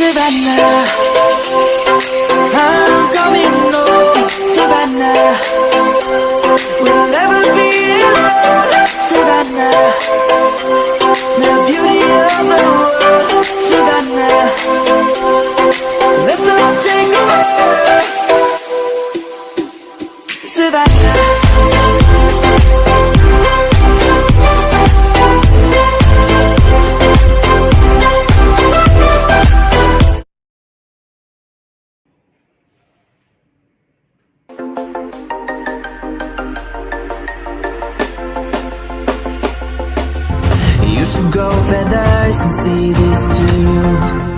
Savannah I'm coming home Savannah We'll never be alone Savannah The beauty of the world. Savannah Let's all take a walk. Savannah and see this too